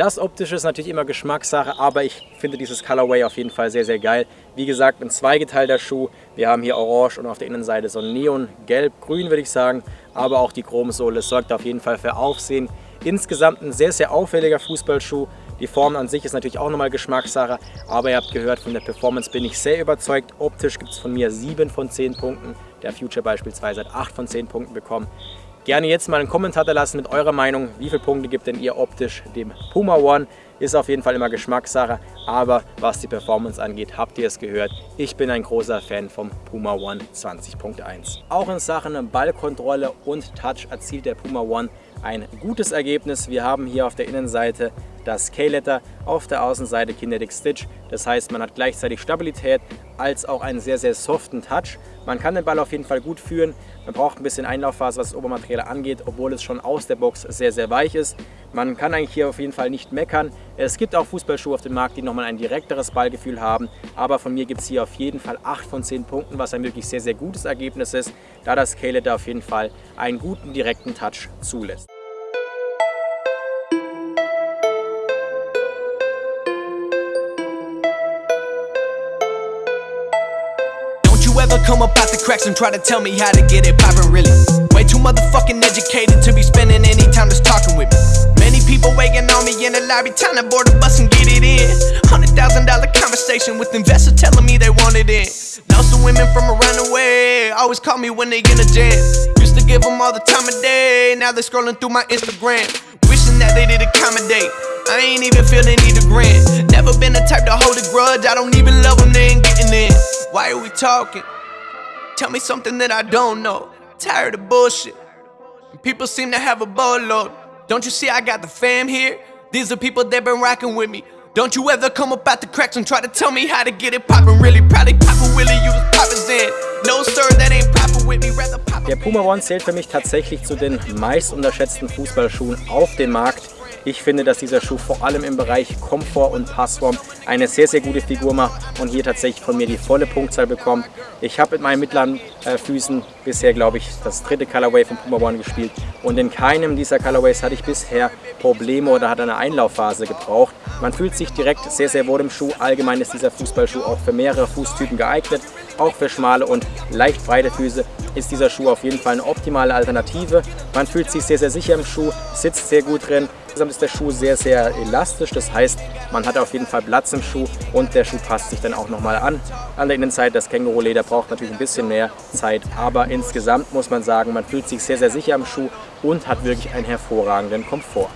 Das Optische ist natürlich immer Geschmackssache, aber ich finde dieses Colorway auf jeden Fall sehr, sehr geil. Wie gesagt, ein zweigeteilter Schuh. Wir haben hier Orange und auf der Innenseite so ein Neon, Gelb, Grün würde ich sagen. Aber auch die Chromsohle sorgt auf jeden Fall für Aufsehen. Insgesamt ein sehr, sehr auffälliger Fußballschuh. Die Form an sich ist natürlich auch nochmal Geschmackssache, aber ihr habt gehört, von der Performance bin ich sehr überzeugt. Optisch gibt es von mir 7 von 10 Punkten. Der Future beispielsweise hat 8 von 10 Punkten bekommen. Gerne jetzt mal einen Kommentar da lassen mit eurer Meinung. Wie viele Punkte gibt denn ihr optisch dem Puma One? Ist auf jeden Fall immer Geschmackssache, aber was die Performance angeht, habt ihr es gehört. Ich bin ein großer Fan vom Puma One 20.1. Auch in Sachen Ballkontrolle und Touch erzielt der Puma One ein gutes Ergebnis. Wir haben hier auf der Innenseite das K-Letter, auf der Außenseite Kinetic Stitch. Das heißt, man hat gleichzeitig Stabilität als auch einen sehr, sehr soften Touch. Man kann den Ball auf jeden Fall gut führen. Man braucht ein bisschen Einlaufphase, was das Obermaterial angeht, obwohl es schon aus der Box sehr, sehr weich ist. Man kann eigentlich hier auf jeden Fall nicht meckern. Es gibt auch Fußballschuhe auf dem Markt, die nochmal ein direkteres Ballgefühl haben. Aber von mir gibt es hier auf jeden Fall 8 von 10 Punkten, was ein wirklich sehr, sehr gutes Ergebnis ist, da das K-Letter auf jeden Fall einen guten direkten Touch zulässt. Ever come up out the cracks and try to tell me how to get it poppin' really. Way too motherfucking educated to be spending any time just talking with me. Many people waiting on me in the lobby, time to board the bus and get it in. Hundred thousand dollar conversation with investors telling me they want it in. Now some women from around the way always call me when they in a jam. Used to give them all the time of day, now they scrolling through my Instagram. Wishing that they did accommodate I ain't even feeling need a grant. Never been the type to hold a grudge I don't even love them, they ain't getting in. Why are we talking? Tell me something that I don't know. Tired of bullshit. People seem to have a boatload. Don't you see I got the fam here? These are people that been rocking with me. Don't you ever come up out the cracks and try to tell me how to get it poppin' really Probably poppin' Willie, you was poppin' Zen No sir, that ain't proper with me, rather Der Puma One zählt für mich tatsächlich zu den meist unterschätzten Fußballschuhen auf dem Markt. Ich finde, dass dieser Schuh vor allem im Bereich Komfort und Passform eine sehr, sehr gute Figur macht und hier tatsächlich von mir die volle Punktzahl bekommt. Ich habe mit meinen mittleren äh, Füßen bisher, glaube ich, das dritte Colorway von Puma One gespielt und in keinem dieser Colorways hatte ich bisher Probleme oder hat eine Einlaufphase gebraucht. Man fühlt sich direkt sehr, sehr wohl im Schuh. Allgemein ist dieser Fußballschuh auch für mehrere Fußtypen geeignet. Auch für schmale und leicht breite Füße ist dieser Schuh auf jeden Fall eine optimale Alternative. Man fühlt sich sehr, sehr sicher im Schuh, sitzt sehr gut drin. Insgesamt ist der Schuh sehr, sehr elastisch. Das heißt, man hat auf jeden Fall Platz im Schuh und der Schuh passt sich dann auch nochmal an. An der Innenseite, das Känguruleder braucht natürlich ein bisschen mehr Zeit, aber insgesamt muss man sagen, man fühlt sich sehr, sehr sicher im Schuh und hat wirklich einen hervorragenden Komfort.